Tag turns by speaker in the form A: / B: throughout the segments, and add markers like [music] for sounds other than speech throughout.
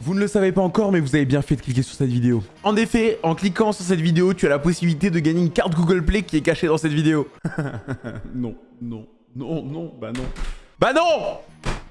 A: Vous ne le savez pas encore, mais vous avez bien fait de cliquer sur cette vidéo. En effet, en cliquant sur cette vidéo, tu as la possibilité de gagner une carte Google Play qui est cachée dans cette vidéo. [laughs] non, non, non, non, bah non. Bah non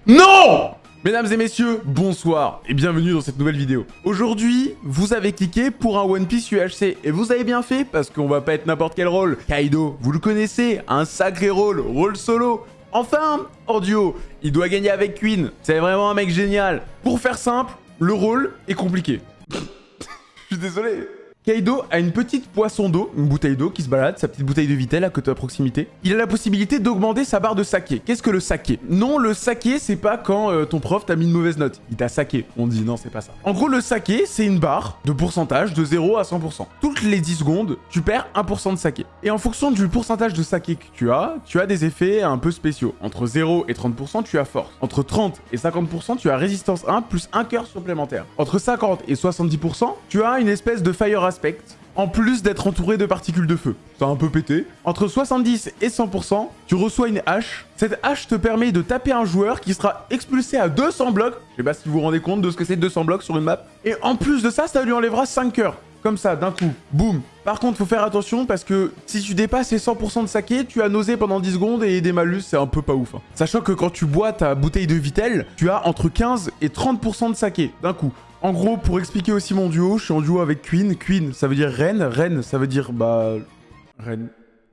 A: Non Mesdames et messieurs, bonsoir et bienvenue dans cette nouvelle vidéo. Aujourd'hui, vous avez cliqué pour un One Piece UHC et vous avez bien fait parce qu'on va pas être n'importe quel rôle. Kaido, vous le connaissez, un sacré rôle, rôle solo. Enfin, en duo, il doit gagner avec Queen. C'est vraiment un mec génial. Pour faire simple, le rôle est compliqué. Je suis désolé. Kaido a une petite poisson d'eau, une bouteille d'eau qui se balade, sa petite bouteille de Vitel à côté à proximité. Il a la possibilité d'augmenter sa barre de saké. Qu'est-ce que le saké? Non, le saké, c'est pas quand euh, ton prof t'a mis une mauvaise note. Il t'a saké. On dit non, c'est pas ça. En gros, le saké, c'est une barre de pourcentage de 0 à 100%. Toutes les 10 secondes, tu perds 1% de saké. Et en fonction du pourcentage de saké que tu as, tu as des effets un peu spéciaux. Entre 0 et 30%, tu as force. Entre 30 et 50%, tu as résistance 1 plus un cœur supplémentaire. Entre 50 et 70%, tu as une espèce de fire en plus d'être entouré de particules de feu. Ça a un peu pété. Entre 70 et 100%, tu reçois une hache. Cette hache te permet de taper un joueur qui sera expulsé à 200 blocs. Je sais pas si vous vous rendez compte de ce que c'est 200 blocs sur une map. Et en plus de ça, ça lui enlèvera 5 cœurs. Comme ça, d'un coup. Boum. Par contre, faut faire attention parce que si tu dépasses les 100% de saké, tu as nausé pendant 10 secondes et des malus, c'est un peu pas ouf. hein. Sachant que quand tu bois ta bouteille de Vitel, tu as entre 15 et 30% de saké d'un coup. En gros, pour expliquer aussi mon duo, je suis en duo avec Queen. Queen, ça veut dire reine. Reine, ça veut dire, bah... Reine.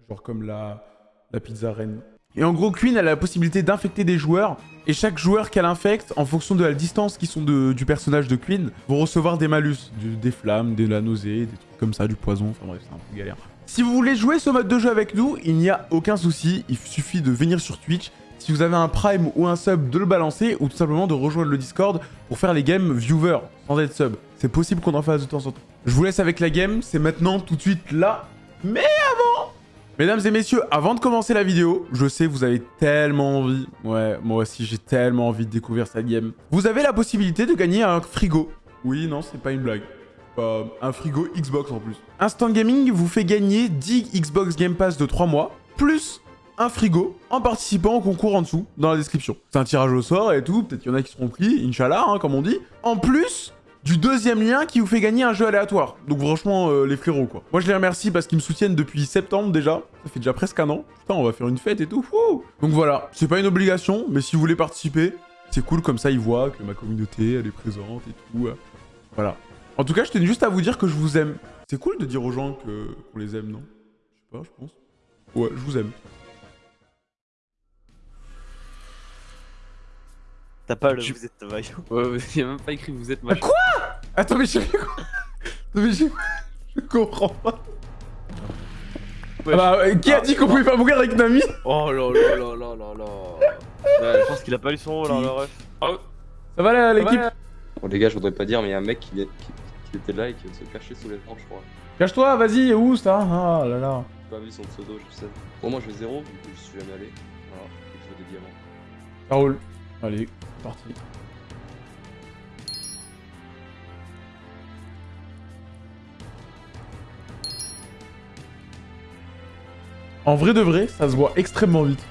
A: Genre comme la, la pizza reine. Et en gros, Queen, a la possibilité d'infecter des joueurs. Et chaque joueur qu'elle infecte, en fonction de la distance qui sont de- du personnage de Queen, vont recevoir des malus. des flammes, de la nausée, des trucs comme ça, du poison. Enfin bref, c'est un peu galère. Si vous voulez jouer ce mode de jeu avec nous, il n'y a aucun souci. Il suffit de venir sur Twitch. Si vous avez un Prime ou un sub, de le balancer ou tout simplement de rejoindre le Discord pour faire les games viewer sans être sub. C'est possible qu'on en fasse de temps en temps. Je vous laisse avec la game, c'est maintenant, tout de suite, là. Mais avant Mesdames et messieurs, avant de commencer la vidéo, je sais vous avez tellement envie, ouais, moi aussi j'ai tellement envie de découvrir cette game. Vous avez la possibilité de gagner un frigo. Oui, non, c'est pas une blague. Euh, un frigo Xbox en plus. Instant Gaming vous fait gagner 10 Xbox Game Pass de 3 mois, plus un frigo en participant au concours en dessous, dans la description. C'est un tirage au sort et tout, peut-être qu'il y en a qui seront pris, Inch'Allah, hein, comme on dit. En plus du deuxième lien qui vous fait gagner un jeu aléatoire. Donc franchement, euh, les frérots, quoi. Moi, je les remercie parce qu'ils me soutiennent depuis septembre déjà. Ça fait déjà presque un an. Putain, on va faire une fête et tout. Donc voilà, c'est pas une obligation, mais si vous voulez participer, c'est cool, comme ça, ils voient que ma communauté, elle est présente et tout. Voilà. En tout cas, je tenais juste à vous dire que je vous aime. C'est cool de dire aux gens qu'on les aime, non? Je sais pas, je pense. Ouais, je vous aime.
B: T'as pas le
C: Tu-
B: vous êtes maillot.
C: Ouais, [laughs] il y a même pas écrit vous êtes
A: Ah,
C: machin.
A: quoi Attends, mais j'ai... Attends, mais j'ai... Je comprends pas.
C: Ouais.
A: Ah bah, qui a dit qu'on pouvait pas mourir avec Nami
B: Oh là là là là là là. Ouais, je pense qu'il a pas eu son rôle, hein, le ref.
A: Ça va là, l'équipe
D: Bon les gars, je voudrais pas dire, mais il y a un mec qui, est- qui, qui était là et qui vient de se cacher sous les planches, je crois.
A: Cache-toi, vas-y, où ça Ah là là.
D: J'ai pas vu son pseudo, je sais. Pour moi, je vais zéro, je suis jamais allé. Voilà, je veux des diamants.
A: Ça roule. Allez, parti. En vrai de vrai, ça se voit extrêmement vite.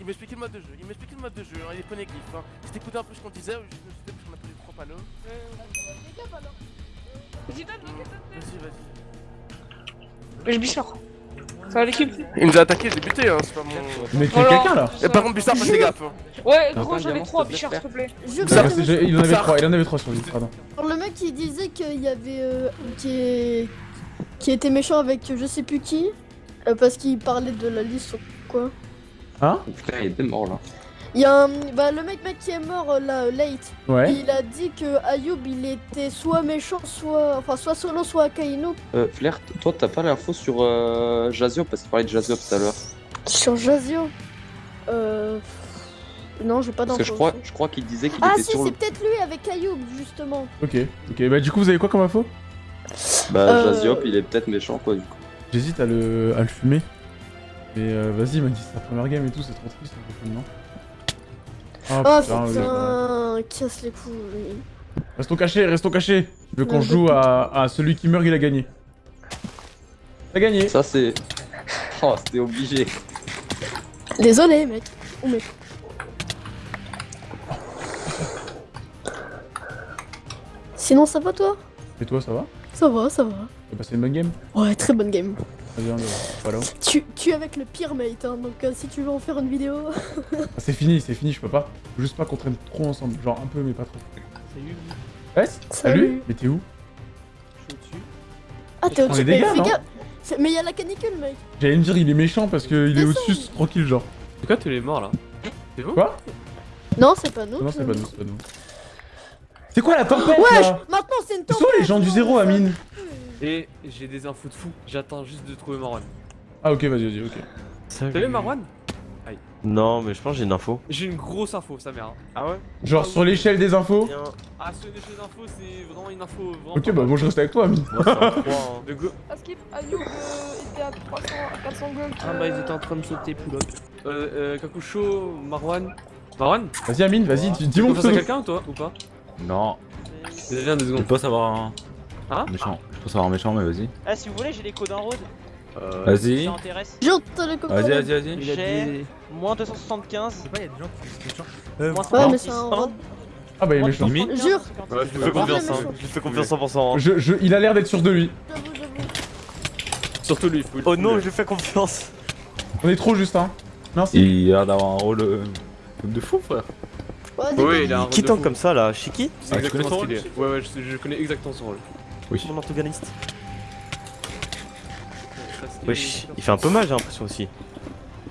E: Il m'expliquait le mode de jeu, il m'expliquait le mode de jeu, hein, il prenait glyphes. Hein. Écouté un peu ce qu'on disait, je me suis dit parce qu'on a pris trois panneaux. Vas-y, vas-y.
F: Je Bichard. Ça va l'équipe
E: Il nous a attaqué, j'ai buté, hein, c'est pas mon.
A: Mais
F: Oh là.
A: quelqu'un là
E: Et par contre, Bissard, fais gaffe. hein.
F: Ouais, gros, j'en ai
D: diamant,
F: trois,
D: s'il te
F: Bichard,
D: plaît,
F: s'il te plaît.
A: Il en avait
E: Ça-
A: trois, il en avait trois sur lui, pardon.
G: Le mec il disait qu'il y avait euh, qui, qui était méchant avec je sais plus qui euh, parce qu'il parlait de la liste ou quoi.
A: Hein?
D: Oh, putain, il est mort là.
G: Il y a un... bah, le mec, mec qui est mort euh, là, euh, late.
A: Ouais.
G: Il a dit que Ayoub il était soit méchant, soit enfin soit solo, soit Akainu.
D: Euh, Flair, toi, t'as pas l'info sur euh, Jazio parce qu'il parlait de Jazio tout à l'heure.
G: Sur Jazio? Euh... Non, j'ai pas
D: Parce
G: d'infos.
D: que je crois, je crois qu'il disait qu'il
G: Ah
D: était
G: si,
D: sur
G: c'est
D: le.
G: peut-être lui avec Ayoub justement.
A: Ok, ok. Bah du coup, vous avez quoi comme info?
D: Bah,
G: Euh,
D: Jaziop, il est peut-être méchant quoi, du coup.
A: J'hésite à le, à le fumer. Mais euh, vas-y, il m'a dit c'est sa première game et tout, c'est trop triste. un peu, non? Oh, putain,
G: casse les couilles.
A: Restons cachés, restons cachés. Je veux qu'on joue à, celui qui meurt, il a gagné. T'as gagné.
D: Ça c'est... [laughs] Oh, c'était obligé.
G: Désolé, mec. Oh, mec. Sinon, ça va, toi?
A: Et toi, ça va?
G: Ça va, ça va.
A: T'as passé une bonne game?
G: Ouais, très bonne game. Tu, tu es avec le pire mate, hein, donc euh, si tu veux en faire une vidéo.
A: Ah, c'est fini, c'est fini, je peux pas. Faut juste pas qu'on traîne trop ensemble. Genre un peu, mais pas trop.
C: Salut,
A: Ouais
G: Salut.
A: Salut Mais t'es où?
C: Je suis au-dessus.
G: Ah, t'es au-dessus.
A: dégâts,
G: Mais fais Mais il y a la canicule, mec.
A: J'allais me dire, il est méchant parce qu'il est au-dessus, tranquille, genre.
C: C'est quoi tous les morts là? C'est vous?
A: Quoi?
G: Non, c'est pas nous.
A: Non, c'est pas nous, c'est pas nous. C'est quoi la tempête
G: Wesh
A: là?
G: Maintenant, c'est une tempête.
A: sont les gens du zéro, Amine?
C: Et j'ai des infos de fou. J'attends juste de trouver Marwan.
A: Ah, ok, vas-y, vas-y, ok.
C: T'as vu Marwan
B: Non, mais je pense que j'ai une info.
C: J'ai une grosse info, sa mère. hein.
B: Ah ouais?
A: Genre sur l'échelle des infos?
C: Ah, sur les choses infos, c'est vraiment une info. Vraiment
A: Ok, bah moi je reste avec toi, Amine.
B: Moi, c'est un 3. Hein. [laughs]
C: De go.
F: Askip, Ayub euh, était à 300, à 400 gold.
E: Ah bah ils étaient en train de sauter, up.
C: Euh, euh, Kakusho, Marwan. Marwan
A: Vas-y, Amine, vas-y, dis- dis
C: Tu
A: mon
C: penses à
A: pseudo.
C: quelqu'un ou toi ou pas?
H: Non,
C: Viens deux
H: je
C: secondes.
H: peux savoir un
C: Hein?
H: Méchant. Je peux savoir un méchant, mais vas-y.
I: Ah, si vous voulez, j'ai les codes en road.
B: Euh,
H: Vas-y. Vas-y, vas-y, vas-y.
I: J'ai-. Moins 275.
E: pas, il y a des gens qui disent
I: Moins
G: Ouais, mais
I: 146.
G: c'est un rod.
A: Ah bah il est méchant.
I: 275,
G: Jure.
I: 56.
B: Ouais, je lui fais confiance, hein. Je lui fais confiance 100%. hein.
A: Je, je, il a l'air d'être sûr de lui.
G: J'avoue, j'avoue.
C: Surtout lui.
B: Oh non, je lui fais confiance.
A: On est trop juste, hein. Merci.
H: Il a l'air d'avoir un rôle euh, de fou, frère.
G: Ouais,
C: Oui, il a un rôle
B: Qui
C: de fou.
B: comme ça là Shiki
C: C'est
H: Ah, tu
C: exactement
H: connais
C: ce
H: son
C: qu'il est. Ouais, ouais, je, je connais exactement son rôle.
H: Oui.
B: Mon
C: c'est-
B: Wesh, il fait un peu mal, j'ai l'impression aussi.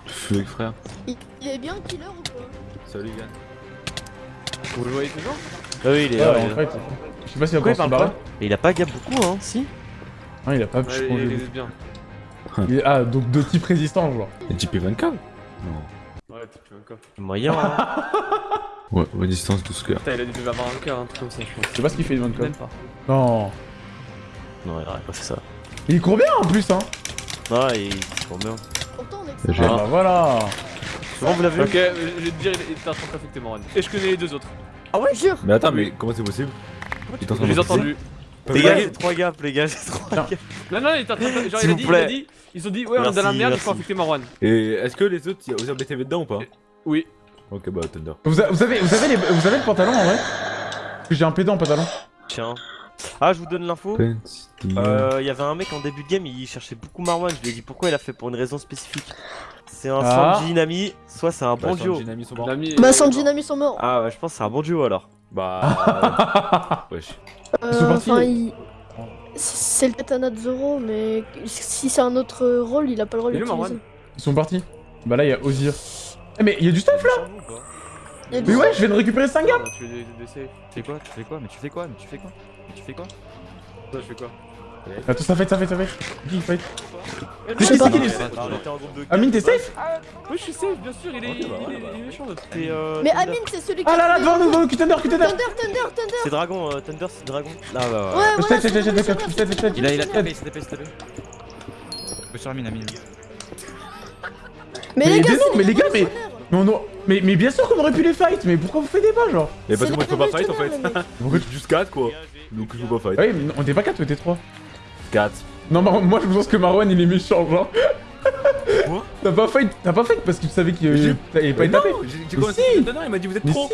H: Feu, frère.
G: Il, il est bien killer ou quoi?
H: Salut, gars.
C: Vous le voyez toujours?
B: Ah oui, il est
A: Ouais,
B: là.
A: en
B: il est là.
A: fait, je sais pas s'il va
B: Pourquoi il parle pas? Et il a pas gap beaucoup, hein, si
A: Non, il a pas.
C: Ouais,
A: je
C: il
A: pense,
C: est-
A: il-
C: il est bien.
A: il est- Ah, donc de type résistant, genre.
H: Et JP 24 Non.
C: Ouais, un coffre.
B: Moyen, hein. [laughs]
H: Ouais, ouais, distance 12 cœurs.
C: Putain, il a dû avoir un cœur, un truc comme ça, je pense.
A: Je sais pas ce qu'il fait, Ivan
C: Même pas.
A: Non.
B: Non, il aurait pas fait ça.
A: Il court bien en plus, hein.
B: Non, il court bien.
A: Ah bah voilà.
B: Comment vous l'avez
C: Ok, euh, je vais te dire, il était en train de t'affecter Marwan. Et je connais les deux autres.
G: Jure.
H: Mais attends, mais comment c'est possible
C: Je les ai entendus.
B: Les gars, j'ai 3 gaps, les gars, j'ai 3
A: Tiens.
B: gaps.
C: Non, non, il était en train de. Genre, il a
B: vous
C: dit, il a dit. Ils ont dit, ouais, on est dans la merde, il faut affecter Marwan.
H: Et est-ce que les autres, il y a osé BTV dedans ou pas
C: Oui.
H: Ok, bah Thunder.
A: Vous, vous avez, vous, avez les, vous avez le pantalon en vrai? Parce que J'ai un pédant en pantalon.
B: Tiens. Ah, je vous donne l'info. Euh, il y avait un mec en début de game, il cherchait beaucoup Marwan. Je lui ai dit pourquoi il a fait pour une raison spécifique? C'est un
A: Ah.
B: Sanji Nami, soit c'est un bon duo.
H: Sont morts.
G: Bah, Sanji et Nami sont morts.
B: Ah, ouais, je pense que c'est un bon duo alors.
H: Bah. [laughs] Wesh.
A: Ils sont
G: Euh,
A: partis.
G: enfin, il- C'est le katana de Zoro, mais si c'est un autre rôle, il a pas le
C: où,
G: d'utiliser.
C: Marwan
A: Ils sont partis. Bah là, il y a Ozir. Eh, mais il y a du stuff là Mais
G: du-
A: ouais, je viens de récupérer 5 gars
C: Tu veux des, des saves
J: Tu fais quoi? Tu fais quoi? Mais tu fais quoi? Mais tu fais quoi? Mais tu fais quoi?
C: Toi, je fais quoi
A: Attends, ça fight, ça fight, ça fight. Qui il fight qui,
B: groupe de
A: Amine, t'es safe
C: Oui, je suis safe, bien sûr, il est, il il méchant
G: Mais
B: Thunder.
G: Amine, c'est celui qui.
A: Ah là là,
G: fait-
A: devant nous, devant nous, Thunder, Thunder
G: Thunder, Thunder, Thunder.
B: C'est Dragon, euh, Thunder c'est Dragon. Là, bah, ouais,
G: c'est c'est.
J: Il a, il a
G: c'est
J: s'il te plaît, s'il te plaît. Je suis Amine, Amine.
G: Mais
A: Mais
G: les gars, c'est
A: mais les gars, mais-. Mais, on mais, mais bien sûr qu'on aurait pu les fight, mais pourquoi vous faites des pas genre
H: Mais parce que moi je peux pas fight en fait. Pourquoi [laughs] tu juste 4 quoi Donc je peux pas fight.
A: Ouais, mais on était pas 4, on était 3.
H: 4.
A: Non, Mar- moi je pense que Marwan il est méchant, genre.
H: Quoi [laughs]
A: T'as pas fight, t'as pas fight parce que tu savais qu'il t'avait pas
H: Mais
A: tapé.
H: non, J'ai commencé
A: si.
H: à Thunder, il m'a dit vous êtes
A: Mais
H: trop.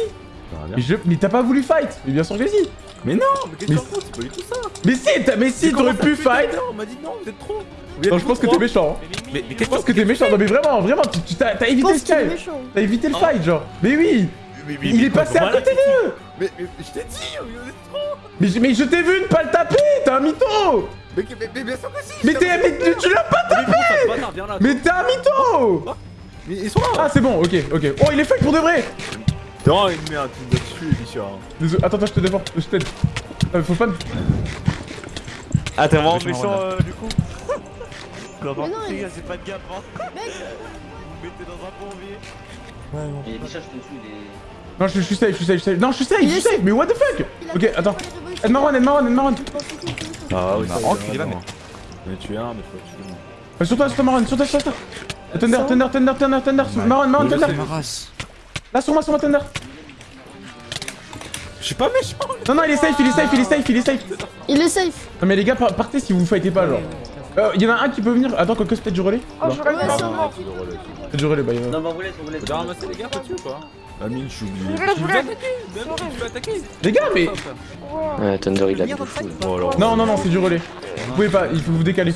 A: mais t'as pas voulu fight Mais bien sûr que si
H: Mais non, mais qu'est-ce que C'est pas du tout ça.
A: Mais si, t'as- mais si, t'aurais pu fight
H: Thunder, On m'a dit non, vous êtes trop.
A: Non, je pense que t'es méchant. hein.
H: Mais, mais
A: Je
H: qu'est-ce
A: pense que t'es méchant, non mais vraiment, vraiment, t'as évité le fight
G: méchant.
A: T'as évité le
H: Ah.
A: fight, genre Mais oui
H: Mais- mais-
A: Il
H: mais
A: est passé à
H: voilà,
A: côté d'eux
H: Mais mais- je t'ai dit, vous êtes trop.
A: mais, je- mais je t'ai vu ne pas le taper T'es un mytho
H: Mais mais- mais bien sûr que si.
A: Mais t'es mais tu- tu l'as pas
H: là.
A: Mais t'es un mytho
H: Mais ils sont là.
A: Ah c'est bon, ok, ok. Oh il est fight pour de vrai
H: Non, une merde, tu me dois tuer, Bichard.
A: Désolé, attends, attends, je te défends, je t'aide. Euh, faut pas me...
B: Ah, t'es vraiment
J: Méchant,
B: euh, du coup [laughs]
G: Mais non,
B: contre, les gars, c'est pas de gap, hein.
G: Mec.
B: Vous mettez dans un plombier.
D: Et déjà, je te suis, il est.
A: Non, je, je suis safe, je suis safe, je suis safe. Non, je suis safe, je suis safe, mais what the fuck? Ok, attends. Aide Marwan, aide Marwan, aide Marwan.
H: Ah oui, ça,
J: il est là,
H: non.
J: mais-
H: J'en ai tué un, mais faut tuer moi.
A: Euh, Sur toi, sur toi, Marwan, sur toi, sur toi. Thunder, Thunder, Thunder, Thunder, Thunder, Marwan, Marwan, Thunder. Là, sur moi, sur moi, Thunder.
H: Je suis pas méchant.
A: Non, non, il est safe, il est safe, il est safe, il est safe.
G: Il est safe.
A: Non, mais les gars, par- partez si vous fightez pas, genre. Euh, y en a un qui peut venir. Attends, c'est peut-être du relais?
F: Oh,
A: Non.
F: je relais.
A: Peut-être du relais, bah, il va.
I: Non, mais on vous laisse, on vous laisse.
H: T'as ramassé les gars là-dessus ou pas? Amine, je suis oublié.
F: Je relais, je relais.
H: Même si tu veux attaquer
A: Les gars, mais.
F: Ouais.
D: Thunder il a de fou.
H: Oh.
A: Non, non, non, c'est du relais. Vous pouvez pas, il faut vous décaler.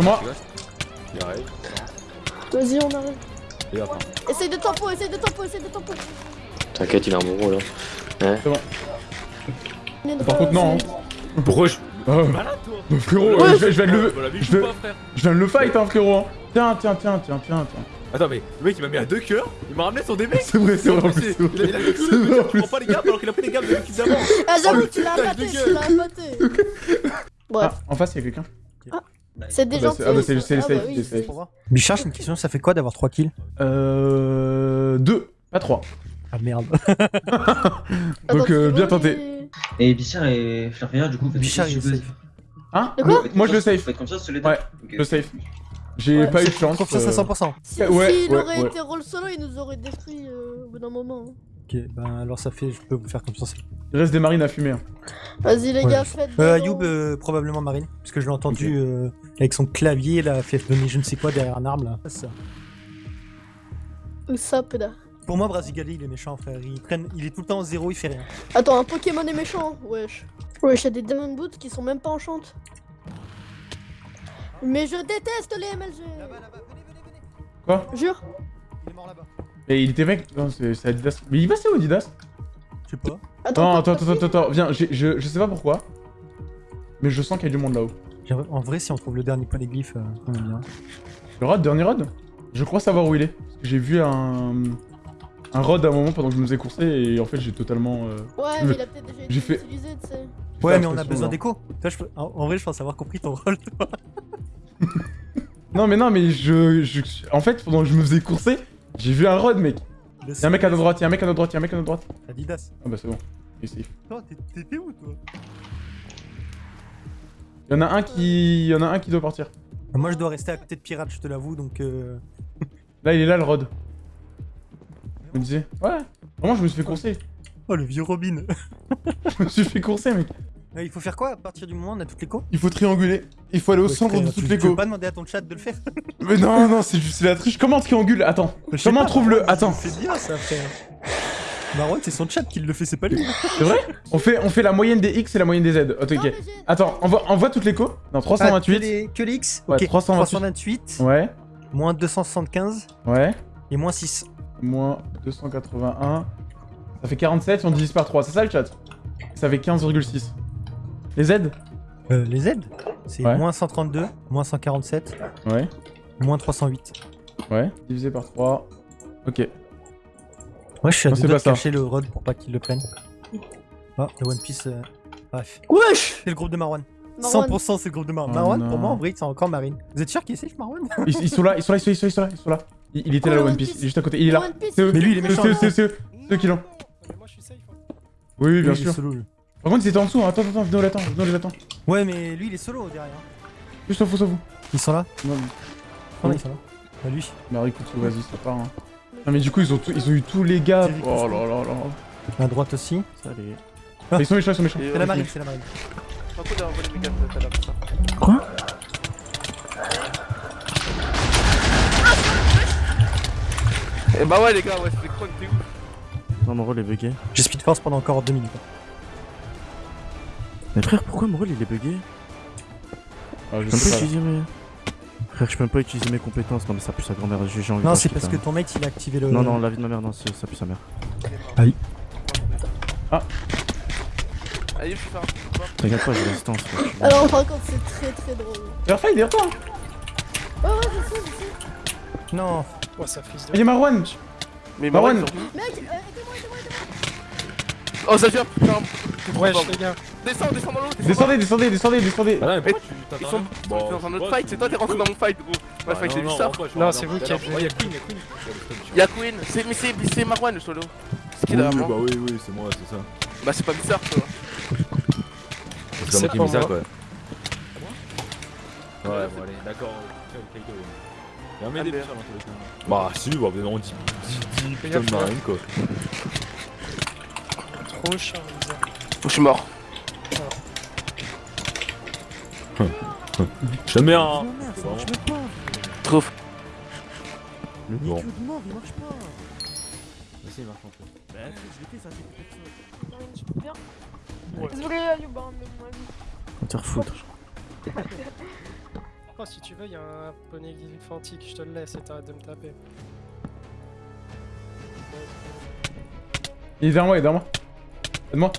A: Moi
H: Il arrive.
G: Vas-y, on arrive.
H: Et enfin.
G: Essaye de tempo, essaye de tempo, essaye de tempo.
D: T'inquiète, il a un bon rôle. Hein.
A: Par contre, non. hein.
H: Pourquoi je.
A: Oh.
H: Malade toi
A: Bah, frérot, euh, je je vais le.
H: Voilà,
A: je vais- Je viens de le fight, hein, frérot. hein. Tiens, tiens, tiens, tiens, tiens, tiens.
H: Attends, mais le mec il m'a mis à deux cœurs, il m'a ramené son DB.
A: C'est vrai, c'est vrai, en plus. c'est
H: Il a, il a
A: vrai.
H: fait tout
A: C'est
H: le
A: vrai,
H: je prends pas les gaps alors qu'il a pris les gaps de l'équipe d'avant.
G: Ah,
H: Oh,
G: j'avoue,
H: le
G: tu l'as
H: de
G: tu l'as abatté. [laughs] Bref,
A: Ah, en face, il y a quelqu'un.
G: C'est des
A: Ah bah,
G: gens
A: c'est- ah bah, c'est- les
G: Ah
A: safe,
G: bah
A: safe.
K: Bichard, j'ai une question, ça fait quoi d'avoir 3 kills
A: Euh. Deux, pas trois.
K: Ah merde. [laughs]
A: Donc, euh, bien tenté.
I: Et Bichard et Flarfia, du coup, faites
K: Bichard, il safe.
A: Hein
G: De quoi
A: Moi, je le safe. Ouais, le safe. J'ai
G: Ouais,
A: pas eu de chance.
K: confiance à
A: euh,
K: 100%.
G: Si,
A: Ouais,
G: s'il
A: ouais,
G: aurait
A: ouais.
G: été roll solo, il nous aurait détruit euh, au bout d'un moment.
K: Ok, ben alors ça fait, je peux vous faire confiance.
A: Il reste des marines à fumer. hein.
G: Vas-y, les
K: Ouais.
G: gars, faites.
K: Euh,
G: des
K: Ayoub, euh, probablement Marine, parce que je l'ai entendu euh, avec son clavier, là, fait donner je ne sais quoi derrière un arbre, là. Ça.
G: Où ça, pédard
K: Pour moi, Brasigali, il est méchant, frère. Il, il est tout le temps en zéro, il fait rien.
G: Attends, un Pokémon est méchant Wesh. Wesh, y'a des Demon Boots qui sont même pas enchantes. Mais je déteste les MLG
A: Quoi?
G: Jure
K: Il est mort là-bas.
A: Et il était mec. Non, c'est Adidas. Mais il va, c'est où Adidas?
K: Je sais pas.
A: Non, attends, attends, attends, attends, viens, j'ai- je, je sais pas pourquoi. Mais je sens qu'il y a du monde là-haut.
K: En vrai, si on trouve le dernier polyglyphe, euh, on est bien.
A: Le rod, dernier rod? Je crois savoir où il est. Parce que j'ai vu un. Un rod à un moment pendant que je me faisais courser et en fait j'ai totalement. euh,
G: Ouais, mais il a peut-être déjà été
A: fait-
G: utilisé, tu sais.
K: Ouais, mais on a besoin d'écho. Peux- en vrai, je pense avoir compris ton rôle. toi. [laughs]
A: Non, mais non, mais je, je. En fait, pendant que je me faisais courser, j'ai vu un rod, mec. Y'a un mec à notre droite, y'a un mec à notre droite, y'a un mec à notre droite.
K: Adidas.
A: Ah bah c'est bon. Il est safe.
K: T'es- t'étais où, toi?
A: Y'en a un qui. Y'en a un qui doit partir.
K: Moi, je dois rester à côté de Pirate, je te l'avoue, donc. Euh... [laughs]
A: Là, il est là le rod. Je me disais. Ouais. Vraiment, je me suis fait courser.
K: Oh, le vieux Robin. [laughs]
A: Je me suis fait courser, mec.
K: Euh, il faut faire quoi à partir du moment où on a toutes les co
A: Il faut trianguler. Il faut aller au
K: Ouais,
A: centre de
K: tu-
A: toutes
K: tu
A: les
K: veux
A: go.
K: pas demander à ton chat de le faire [laughs]
A: Mais non, non, c'est juste la triche. Comment triangule? Attends.
K: Je
A: Comment trouve le. Attends.
K: C'est bien ça, frère. Marwan, c'est son chat qui le fait, c'est pas lui.
A: C'est vrai? On fait, on fait la moyenne des X et la moyenne des Z. Ok. Attends, envoie, envoie toutes les co. Non,
K: Ah,
A: 328.
K: que, les, que les X?
A: Ouais,
K: Ok,
A: 328.
K: 328,
A: Ouais,
K: moins 275
A: ouais.
K: et moins 6.
A: Moins 281. Ça fait 47 si on divise par 3. C'est ça le chat? Ça fait 15,6. Les Z
K: Euh, les Z C'est
A: Ouais.
K: moins 132, moins 147,
A: Ouais,
K: moins 308.
A: ouais. Divisé par 3. Ok.
K: Ouais, je suis à deux
A: c'est
K: doigts
A: pas
K: de
A: ça.
K: cacher le Rod pour pas qu'il le prenne. Ah, le One Piece. euh, Bref.
G: Wesh
K: C'est le groupe de Marwan.
G: Marwan.
K: 100% c'est le groupe de Marwan.
A: Oh
K: Marwan,
A: non.
K: pour moi, en vrai, c'est encore Marine. Vous êtes sûr qu'il est safe, Marwan? [laughs]
A: Ils, ils sont là, ils sont là, ils sont là, ils sont là, ils sont là. Il, il était
G: Oh,
A: là, le One Piece.
G: Piece.
A: Il est juste à côté. Il est là. C'est eux.
K: Mais lui, il est
A: C'est-
K: méchant,
A: C'est eux,
K: hein.
A: c'est eux. C'est eux qui l'ont.
H: moi je suis safe.
A: Oui, oui, bien sûr. Par contre, ils étaient en dessous. hein. Attends, attends, venez, on l'attend. Venez, on les attend.
K: Ouais, mais lui, il est solo derrière.
A: Juste, faut, vous.
K: Ils sont là
A: Non,
K: Ah, non, ils sont là. Bah, lui.
A: mais écoute, vas-y, ça part. Hein. Non, mais du coup, ils ont, tout- ils ont eu tous les gars. Oh là là là.
K: À droite aussi.
A: Allez. Ils sont méchants, ils sont méchants.
K: C'est la marine, c'est la marine. Quoi?
E: Eh bah ouais les gars, ouais, c'était Kron, t'es où
B: Non, mon rôle est bugué.
K: J'ai speed force pendant encore 2 minutes.
B: Mais frère, pourquoi mon rôle il est bugué
A: Ah, je
B: Je peux
A: sais
B: pas utiliser mes. Frère, je peux même pas utiliser mes compétences. Non, mais ça pue sa grand-mère. J'ai envie
K: Non,
B: de
K: c'est parce que
B: ça.
K: ton mate il a activé le.
B: Non, non, la vie de ma mère, non, c'est- ça pue sa mère.
E: Allez, je suis
B: T'inquiète pas, j'ai résistance.
G: Alors, par contre, c'est très très drôle.
A: Verfaille, derrière toi.
G: Ouais, ouais, je sais, je sais.
K: Non.
A: Il y a Marwan.
E: Mais
A: Marwan.
E: Marwan, ils ont-
G: Mec, euh, aidez-moi, aidez-moi, aidez-moi.
E: Oh, Zafir, putain. t'es trop
H: Wesh, les gars.
E: Descends, descends dans l'eau. descends
A: Descendez, descendez, descendez, descendez.
H: Ah non, mais pourquoi tu
E: Ils sont
H: Bon,
E: dans un autre fight, c'est toi qui es rentré dans mon fight, gros.
H: Bah,
E: Ouais, fight, j'ai
H: non,
E: vu ça.
H: je
C: c'est vous qui avez-
H: y'a Queen, y'a Queen.
E: Y'a Queen, c'est- mais c'est c'est Marwan le solo. C'est qui derrière
H: bah
E: moi
H: oui, oui, c'est moi, c'est ça.
E: Bah, c'est pas bizarre, tu vois.
H: C'est moi
C: pas
H: mis ça,
C: moi.
H: quoi. Ouais, bon, allez, d'accord. Quel- quel gueule. Il y a un
E: Albert.
H: déjà dans tous les cas. Bah, si, bah, on dit 10 putain de marine, quoi.
C: Trop cher,
E: Oh, je suis mort.
H: Un.
C: Même pas.
E: Trop.
H: Le
C: Bon. marche pas.
J: Vas-y, marche un peu.
C: Bah, je
F: je. Désolé, hein, mais moi,
C: On te refoutre.
L: Oh, [laughs] si tu veux, il y a un poney glyphantique, je te le laisse et t'arrêtes de me taper.
A: Il est derrière moi, il est derrière moi. Aide-moi.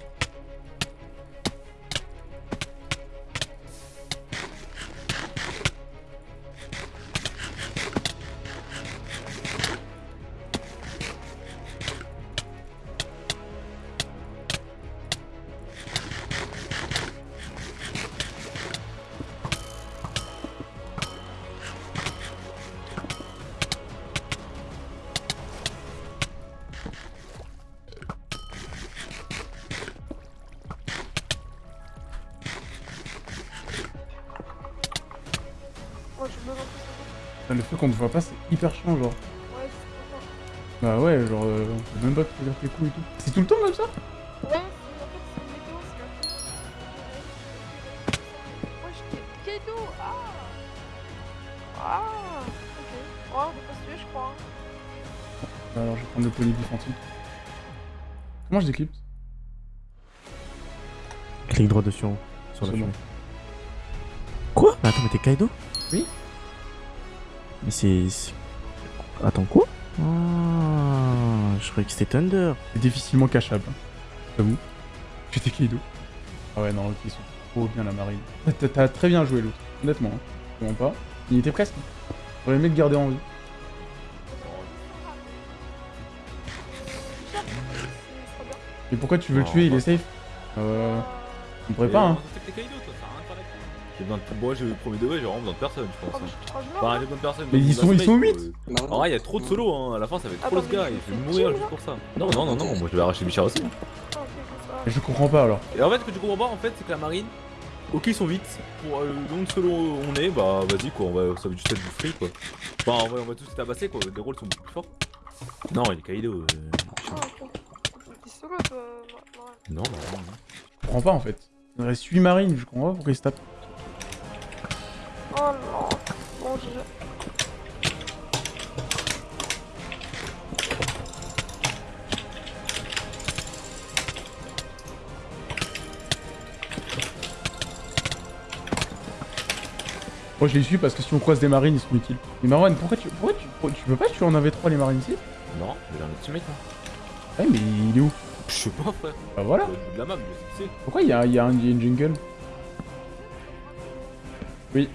A: Qu'on te voit pas, c'est hyper chiant, genre.
F: Ouais, c'est trop
A: Bah ouais, genre, euh, on peut même pas te dire tes coups et tout. C'est tout le temps comme ça?
F: Ouais, c'est- en fait, c'est une météo, c'est Ah Ah Ok. Ouais, on peut pas se tuer, je crois. hein.
A: Alors, je vais prendre le polyglyph antique. Comment je déclipse
C: Clique droit dessus sur la
A: bon.
C: Quoi? Mais attends, mais t'es Kaido?
A: Oui.
C: Mais c'est. Attends, quoi? Ah, je croyais que c'était Thunder.
A: C'est difficilement cachable. hein. J'avoue. J'étais Kaido. Ah ouais, non, ils sont trop bien la marine. T'as- très bien joué l'autre, honnêtement. Hein. Vraiment pas. Il était presque. J'aurais aimé le garder en vie. Et pourquoi tu veux le tuer? Il est safe Euh. On pourrait pas, hein.
H: Kaido, toi, J'ai besoin de. Moi, j'ai le premier degré, j'ai vraiment besoin de personne, je
F: Oh,
H: pense. hein.
F: je trop
H: Enfin,
F: mort.
H: j'ai besoin de personne.
A: Mais ils sont- ils sont huit.
H: En vrai, il y a trop de solo, hein. À la fin, ça va être
F: Ah
H: trop
F: bah,
H: le gars.
F: je
H: fait
F: fais
H: mourir juste pour ça. Non, non, non, non, moi je vais arracher Bichard aussi.
F: Ah.
A: Je comprends pas alors.
H: Et en fait, ce que tu comprends pas, en fait, c'est que la marine, ok, ils sont vite. Pour euh, le nombre de solo on est, bah vas-y, quoi, on va, ça va juste être du free, quoi. Enfin, on va, on va tous se tabasser, quoi. Les rôles sont beaucoup plus forts. Non, il est Kaido. euh,
F: Ah,
H: Non, non, non. non.
A: Je comprends pas en fait. Il reste 8 marines, je comprends pas pourquoi ils se tapent.
F: Oh non. Bon, je.
A: Moi je les suis parce que si on croise des marines, ils sont utiles. Mais Marwan, pourquoi tu, pourquoi tu, pourquoi tu peux pas tuer en AV3 les marines ici?
H: Non, j'ai un autre teammate, hein.
A: Ouais, mais il est où?
H: Je sais pas, frère.
A: Bah voilà.
H: De la map, je sais.
A: Pourquoi il y a, il y, a un- y a une jungle? Oui.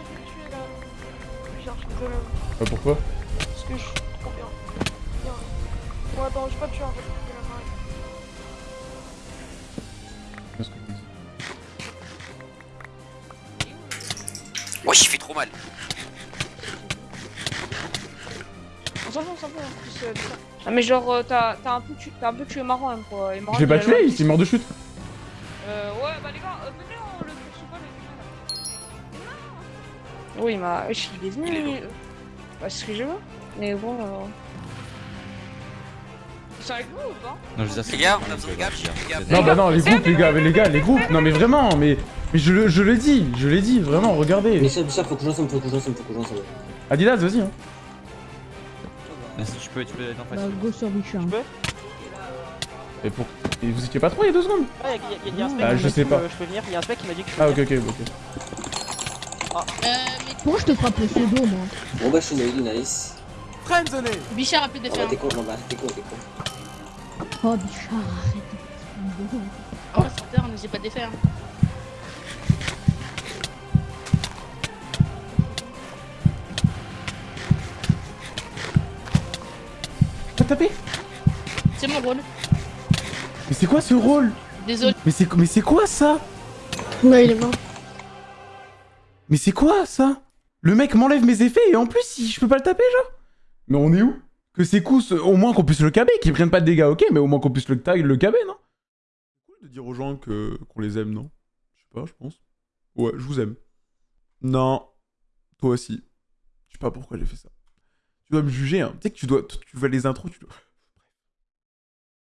F: Je crois que je vais le tuer là. Genre, je suis désolé.
A: Bah pourquoi
F: Parce que je suis trop bien. Bien. Bon, attends, je vais pas le tuer en fait.
A: Qu'est-ce que je dis
M: fait trop mal.
F: On s'en fout, on s'en fout en plus. euh. Ah, mais genre, euh, t'as t'as un, peu tué- t'as un peu tué Marwan quoi. Et Marwan,
A: Je l'ai pas tué, il s'est mort de chute.
F: Euh, ouais, bah les gars, Oui, bah, wesh, il est venu.
M: Il est
F: euh, Bah, c'est ce que je veux. Mais bon, euh... C'est avec vous ou pas
J: Non, je vous
M: Les gars, on a besoin de les gars.
A: Non bah non, les groupes, les gars, mais les gars, les groupes. Non mais vraiment, mais, mais je, le- je l'ai dit, je l'ai dit, vraiment, regardez.
I: Mais ça, ça, faut que je ensemble, faut que je ensemble, faut que je ensemble.
A: Adidas, vas-y. Hein.
J: Vas-y, tu peux, tu peux être en face.
N: Bah, go sur Bichard.
A: Et, pour... Et vous étiez pas trois il y a deux secondes
B: Ah, il y, a- y a un spec
A: Ah,
B: qui
A: je
B: m'a
A: sais
B: dit
A: pas.
B: que Je peux venir, il y a un spec qui m'a dit que je peux
A: Ah ok ok ok.
N: Euh, mais pourquoi je te frappe le pseudo, moi
I: Bon bah, je suis nail, nice.
E: Friendzone
N: Bichard a plus
I: Ah bah, t'es con, non bah, t'es con, t'es con.
N: Oh, Bichard, arrête.
F: Oh, terre, on ne sait pas défaire.
A: T'as tapé
F: C'est mon rôle.
A: Mais c'est quoi ce rôle?
F: Désolé.
A: Mais c'est mais c'est quoi ça?
G: Ouais, il est mort.
A: Mais c'est quoi ça? Le mec m'enlève mes effets et en plus je peux pas le taper genre Mais on est où? Que ces coups, au moins qu'on puisse le caber, qu'ils prennent pas de dégâts, ok, mais au moins qu'on puisse le tag, le caber, non? C'est cool de dire aux gens qu'on les aime, non? Je sais pas, je pense. Ouais, je vous aime. Non. Toi aussi. Je sais pas pourquoi j'ai fait ça. Tu dois me juger, hein. Tu sais que tu dois, tu vois les intros, tu dois,